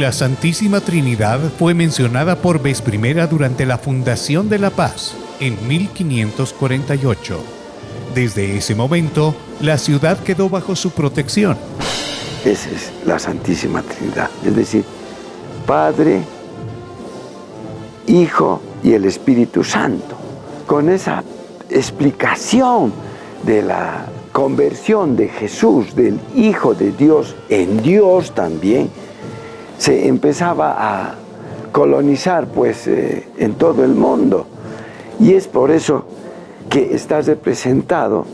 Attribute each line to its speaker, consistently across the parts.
Speaker 1: La Santísima Trinidad fue mencionada por vez primera durante la fundación de La Paz en 1548. Desde ese momento, la ciudad quedó bajo su protección.
Speaker 2: Esa es la Santísima Trinidad, es decir, Padre, Hijo y el Espíritu Santo. Con esa explicación de la conversión de Jesús, del Hijo de Dios, en Dios también, se empezaba a colonizar pues eh, en todo el mundo. Y es por eso que está representado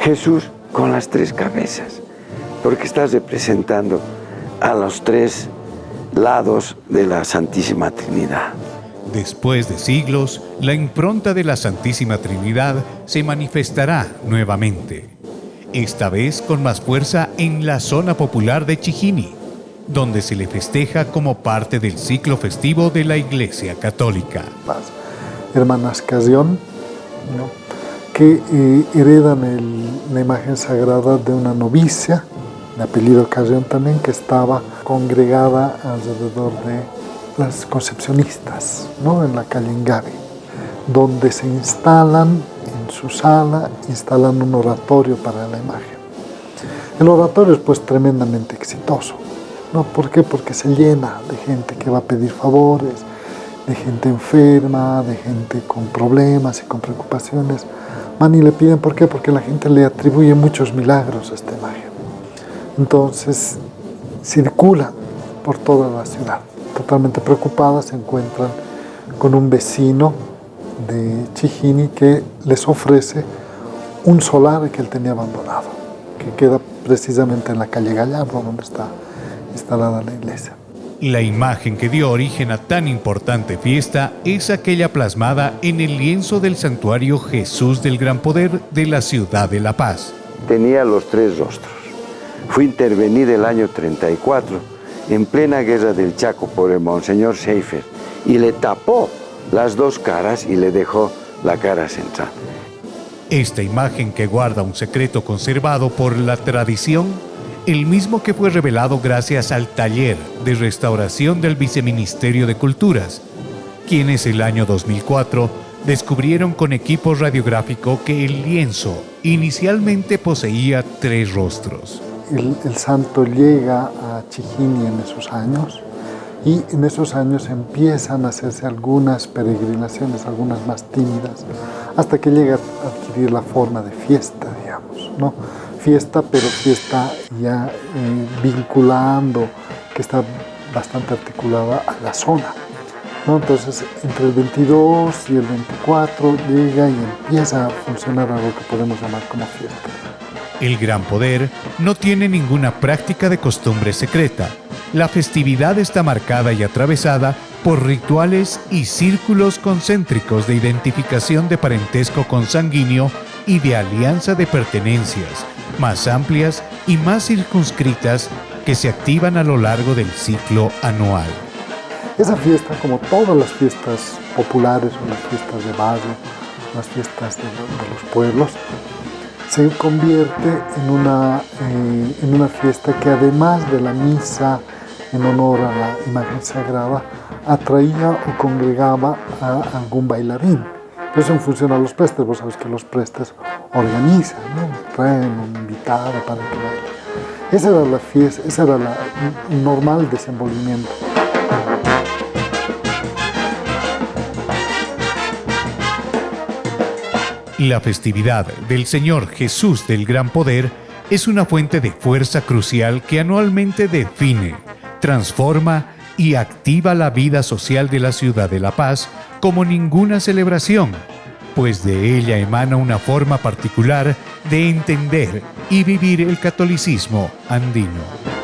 Speaker 2: Jesús con las tres cabezas, porque está representando a los tres lados de la Santísima Trinidad.
Speaker 1: Después de siglos, la impronta de la Santísima Trinidad se manifestará nuevamente, esta vez con más fuerza en la zona popular de Chijini, donde se le festeja como parte del ciclo festivo de la Iglesia Católica.
Speaker 3: Hermanas Casión, que eh, heredan la imagen sagrada de una novicia, de apellido Casión también, que estaba congregada alrededor de las concepcionistas, ¿no? en la calle donde se instalan en su sala, instalan un oratorio para la imagen. El oratorio es pues tremendamente exitoso. ¿No? ¿Por qué? Porque se llena de gente que va a pedir favores, de gente enferma, de gente con problemas y con preocupaciones. Van y le piden, ¿por qué? Porque la gente le atribuye muchos milagros a esta imagen. Entonces, circula por toda la ciudad totalmente preocupadas, se encuentran con un vecino de Chijini que les ofrece un solar que él tenía abandonado, que queda precisamente en la calle Gallardo, donde está instalada la iglesia.
Speaker 1: La imagen que dio origen a tan importante fiesta es aquella plasmada en el lienzo del santuario Jesús del Gran Poder de la ciudad de La Paz.
Speaker 2: Tenía los tres rostros. Fue intervenida el año 34 en plena guerra del Chaco por el Monseñor Seifer y le tapó las dos caras y le dejó la cara central.
Speaker 1: Esta imagen que guarda un secreto conservado por la tradición, el mismo que fue revelado gracias al taller de restauración del Viceministerio de Culturas, quienes el año 2004 descubrieron con equipo radiográfico que el lienzo inicialmente poseía tres rostros
Speaker 3: el, santo llega a Chijini en esos años y en esos años empiezan a hacerse algunas peregrinaciones, algunas más tímidas, hasta que llega a adquirir la forma de fiesta, digamos, ¿no? Fiesta, pero fiesta ya eh, vinculando, que está bastante articulada a la zona. ¿no? Entonces, entre el 22 y el 24 llega y empieza a funcionar algo que podemos llamar como fiesta.
Speaker 1: El Gran Poder no tiene ninguna práctica de costumbre secreta. La festividad está marcada y atravesada por rituales y círculos concéntricos de identificación de parentesco consanguíneo y de alianza de pertenencias, más amplias y más circunscritas que se activan a lo largo del ciclo anual.
Speaker 3: Esa fiesta, como todas las fiestas populares las fiestas de barrio, las fiestas de, de los pueblos, se convierte en una, eh, en una fiesta que además de la misa en honor a la imagen sagrada, atraía o congregaba a algún bailarín. Eso en función a los prestes, vos sabes que los prestes organizan, ¿no? Traen un para que. Esa era la fiesta, ese era el normal desenvolvimiento.
Speaker 1: La festividad del Señor Jesús del Gran Poder es una fuente de fuerza crucial que anualmente define, transforma y activa la vida social de la ciudad de La Paz como ninguna celebración, pues de ella emana una forma particular de entender y vivir el catolicismo andino.